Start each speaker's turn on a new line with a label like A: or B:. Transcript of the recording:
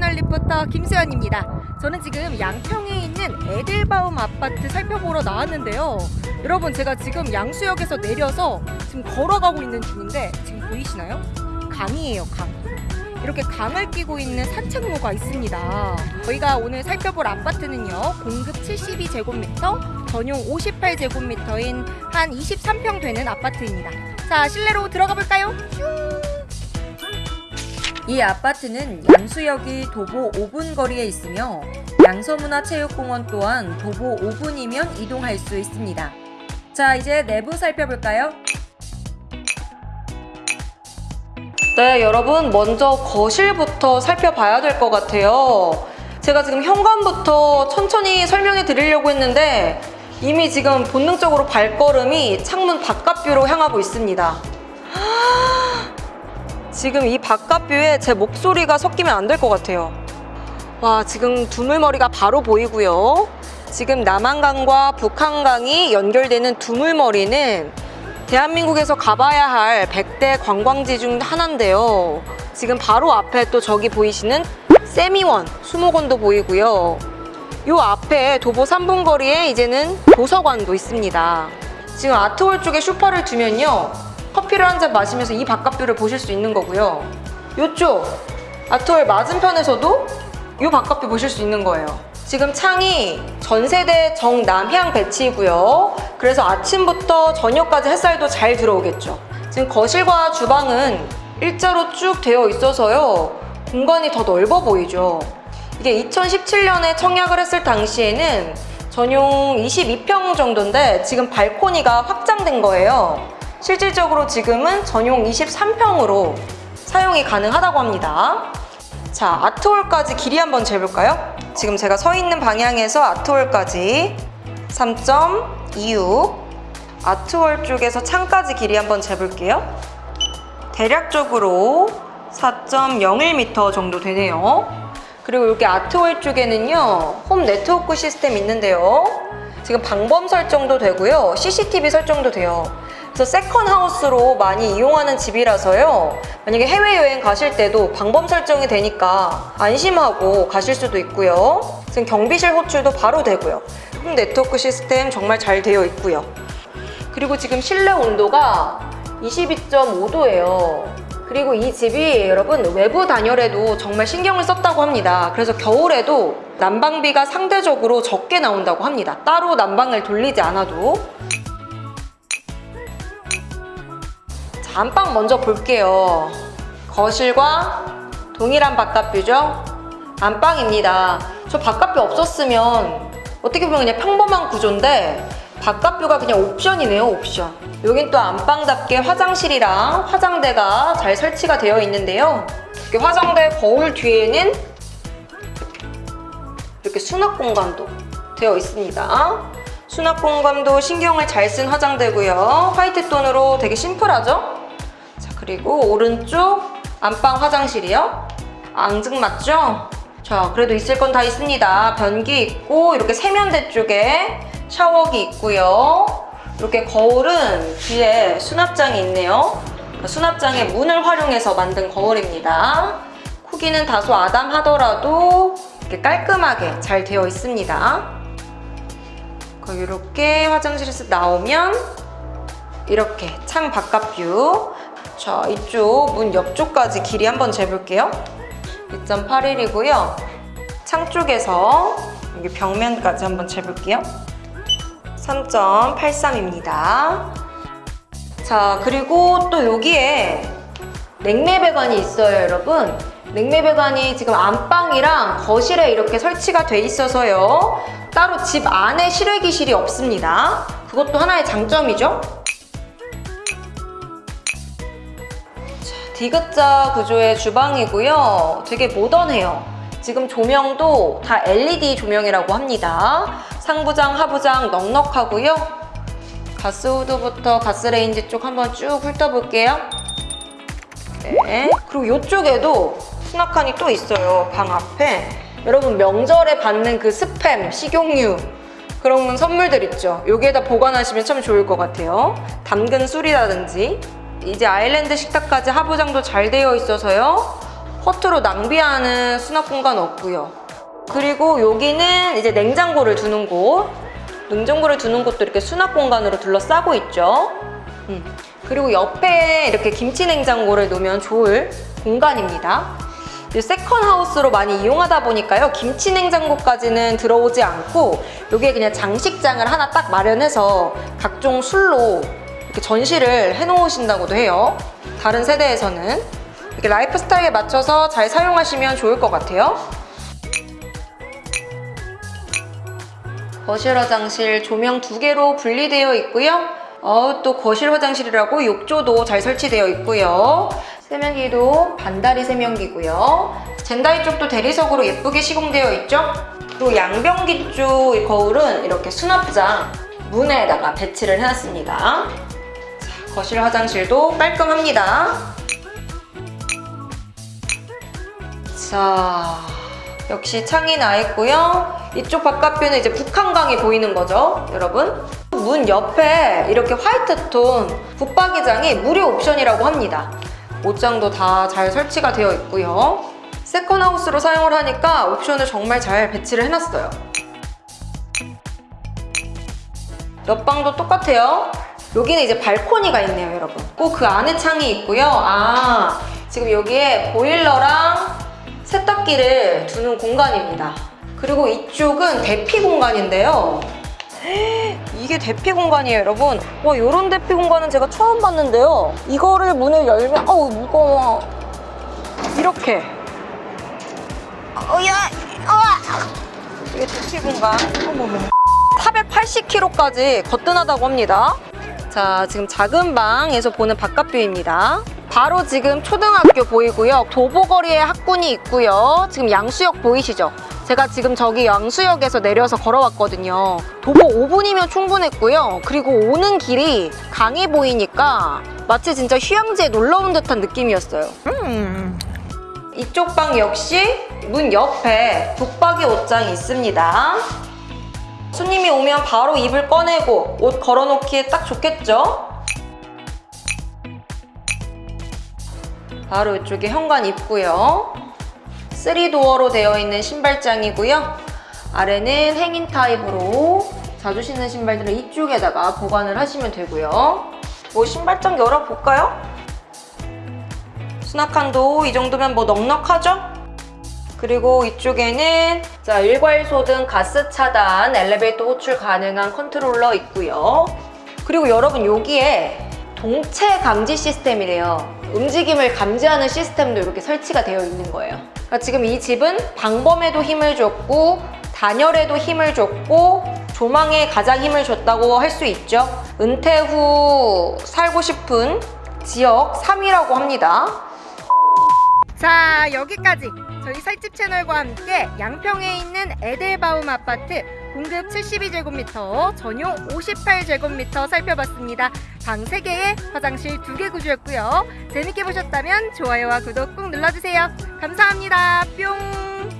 A: 채널 리포터 김수연입니다. 저는 지금 양평에 있는 에델바움 아파트 살펴보러 나왔는데요. 여러분 제가 지금 양수역에서 내려서 지금 걸어가고 있는 중인데 지금 보이시나요? 강이에요 강. 이렇게 강을 끼고 있는 산책로가 있습니다. 저희가 오늘 살펴볼 아파트는요. 공급 72제곱미터, 전용 58제곱미터인 한 23평 되는 아파트입니다. 자, 실내로 들어가 볼까요? 이 아파트는 양수역이 도보 5분 거리에 있으며 양서문화체육공원 또한 도보 5분이면 이동할 수 있습니다. 자, 이제 내부 살펴볼까요? 네, 여러분 먼저 거실부터 살펴봐야 될 것 같아요. 제가 지금 현관부터 천천히 설명해 드리려고 했는데 이미 지금 본능적으로 발걸음이 창문 바깥뷰로 향하고 있습니다. 지금 이 바깥 뷰에 제 목소리가 섞이면 안 될 것 같아요. 와, 지금 두물머리가 바로 보이고요. 지금 남한강과 북한강이 연결되는 두물머리는 대한민국에서 가봐야 할 100대 관광지 중 하나인데요. 지금 바로 앞에 또 저기 보이시는 세미원, 수목원도 보이고요. 요 앞에 도보 3분 거리에 이제는 도서관도 있습니다. 지금 아트홀 쪽에 슈퍼를 두면요. 커피를 한 잔 마시면서 이 바깥뷰를 보실 수 있는 거고요. 요쪽 아트홀 맞은편에서도 이 바깥뷰 보실 수 있는 거예요. 지금 창이 전세대 정남향 배치이고요. 그래서 아침부터 저녁까지 햇살도 잘 들어오겠죠. 지금 거실과 주방은 일자로 쭉 되어 있어서요. 공간이 더 넓어 보이죠. 이게 2017년에 청약을 했을 당시에는 전용 22평 정도인데 지금 발코니가 확장된 거예요. 실질적으로 지금은 전용 23평으로 사용이 가능하다고 합니다. 자, 아트홀까지 길이 한번 재볼까요? 지금 제가 서 있는 방향에서 아트홀까지 3.26 아트홀 쪽에서 창까지 길이 한번 재볼게요. 대략적으로 4.01m 정도 되네요. 그리고 여기 art wall 쪽에는요, 홈 네트워크 시스템 있는데요. 지금 방범 설정도 되고요, CCTV 설정도 돼요. 그래서 second house로 많이 이용하는 집이라서요. 만약에 해외여행 가실 때도 방범 설정이 되니까 안심하고 가실 수도 있고요. 지금 경비실 호출도 바로 되고요. 홈 네트워크 시스템 정말 잘 되어 있고요. 그리고 지금 실내 온도가 22.5도예요. 그리고 이 집이 여러분 외부 단열에도 정말 신경을 썼다고 합니다. 그래서 겨울에도 난방비가 상대적으로 적게 나온다고 합니다. 따로 난방을 돌리지 않아도. 안방 먼저 볼게요. 거실과 동일한 바깥뷰죠? 안방입니다. 저 바깥뷰 없었으면 어떻게 보면 그냥 평범한 구조인데 바깥뷰가 그냥 옵션이네요, 옵션. 여긴 또 안방답게 화장실이랑 화장대가 잘 설치가 되어 있는데요. 이렇게 화장대 거울 뒤에는 이렇게 수납 공간도 되어 있습니다. 수납 공간도 신경을 잘 쓴 화장대고요. 화이트 톤으로 되게 심플하죠? 자, 그리고 오른쪽 안방 화장실이요. 앙증 맞죠? 자, 그래도 있을 건 다 있습니다. 변기 있고 이렇게 세면대 쪽에 샤워기 있고요. 이렇게 거울은 뒤에 수납장이 있네요. 수납장의 문을 활용해서 만든 거울입니다. 크기는 다소 아담하더라도 이렇게 깔끔하게 잘 되어 있습니다. 이렇게 화장실에서 나오면 이렇게 창 바깥 view. 자, 이쪽 문 옆쪽까지 길이 한번 재볼게요. 2.81이고요. 창 쪽에서 여기 벽면까지 한번 재볼게요. 3.83입니다. 자, 그리고 또 여기에 냉매 배관이 있어요, 여러분. 냉매 배관이 지금 안방이랑 거실에 이렇게 설치가 돼 있어서요. 따로 집 안에 실외기실이 없습니다. 그것도 하나의 장점이죠. 자, 디귿자 구조의 주방이고요. 되게 모던해요. 지금 조명도 다 LED 조명이라고 합니다. 상부장, 하부장 넉넉하고요. 가스후드부터 가스레인지 쪽 한번 쭉 훑어볼게요. 네. 그리고 이쪽에도 수납칸이 또 있어요. 방 앞에. 여러분 명절에 받는 그 스팸, 식용유 그런 선물들 있죠. 여기에다 보관하시면 참 좋을 것 같아요. 담근 술이라든지 이제 아일랜드 식탁까지 하부장도 잘 되어 있어서요. 허투루 낭비하는 수납 공간 없고요. 그리고 여기는 이제 냉장고를 두는 곳. 냉장고를 두는 곳도 이렇게 수납 공간으로 둘러싸고 있죠. 음. 그리고 옆에 이렇게 김치 냉장고를 놓으면 좋을 공간입니다. 이 second house로 많이 이용하다 보니까요. 김치 냉장고까지는 들어오지 않고 여기에 그냥 장식장을 하나 딱 마련해서 각종 술로 이렇게 전시를 해놓으신다고도 해요. 다른 세대에서는 이렇게 라이프 스타일에 맞춰서 잘 사용하시면 좋을 것 같아요. 거실 화장실 조명 두 개로 분리되어 있고요. 어, 또 거실 화장실이라고 욕조도 잘 설치되어 있고요. 세면기도 반다리 세면기고요. 젠다이 쪽도 대리석으로 예쁘게 시공되어 있죠. 그리고 양변기 쪽 거울은 이렇게 수납장 문에다가 배치를 해놨습니다. 자, 거실 화장실도 깔끔합니다. 자, 역시 창이 나 있고요. 이쪽 바깥뷰는 이제 북한강이 보이는 거죠, 여러분. 문 옆에 이렇게 화이트 톤 붙박이장이 무료 옵션이라고 합니다. 옷장도 다 잘 설치가 되어 있고요. 세컨하우스로 사용을 하니까 옵션을 정말 잘 배치를 해놨어요. 옆방도 똑같아요. 여기는 이제 발코니가 있네요, 여러분. 꼭 그 안에 창이 있고요. 아, 지금 여기에 보일러랑 세탁기를 두는 공간입니다. 그리고 이쪽은 대피 공간인데요. 이게 대피 공간이에요, 여러분. 와, 이런 대피 공간은 제가 처음 봤는데요. 이거를 문을 열면, 어우, 무거워. 이렇게. 어야, 어 이게 대피 공간. 어머머. 480kg까지 거뜬하다고 합니다. 자, 지금 작은 방에서 보는 바깥뷰입니다. 바로 지금 초등학교 보이고요. 도보거리에 학군이 있고요. 지금 양수역 보이시죠? 제가 지금 저기 양수역에서 내려서 걸어왔거든요. 도보 5분이면 충분했고요. 그리고 오는 길이 강이 보이니까 마치 진짜 휴양지에 놀러 온 듯한 느낌이었어요. 음. 이쪽 방 역시 문 옆에 붙박이 옷장이 있습니다. 손님이 오면 바로 이불 꺼내고 옷 걸어놓기에 딱 좋겠죠? 바로 이쪽에 현관 있고요. 3도어로 되어 있는 신발장이고요. 아래는 행인 타입으로 자주 신는 신발들을 이쪽에다가 보관을 하시면 되고요. 뭐 신발장 열어볼까요? 수납칸도 이 정도면 뭐 넉넉하죠? 그리고 이쪽에는 자 일괄소등 가스 차단, 엘리베이터 호출 가능한 컨트롤러 있고요. 그리고 여러분 여기에 동체 감지 시스템이래요. 움직임을 감지하는 시스템도 이렇게 설치가 되어 있는 거예요. 그러니까 지금 이 집은 방범에도 힘을 줬고 단열에도 힘을 줬고 조망에 가장 힘을 줬다고 할 수 있죠. 은퇴 후 살고 싶은 지역 3위라고 합니다.
B: 자 여기까지 저희 살집 채널과 함께 양평에 있는 에델바움 아파트 공급 72제곱미터 전용 58제곱미터 살펴봤습니다. 방 3개에 화장실 2개 구조였고요. 재밌게 보셨다면 좋아요와 구독 꾹 눌러주세요. 감사합니다. 뿅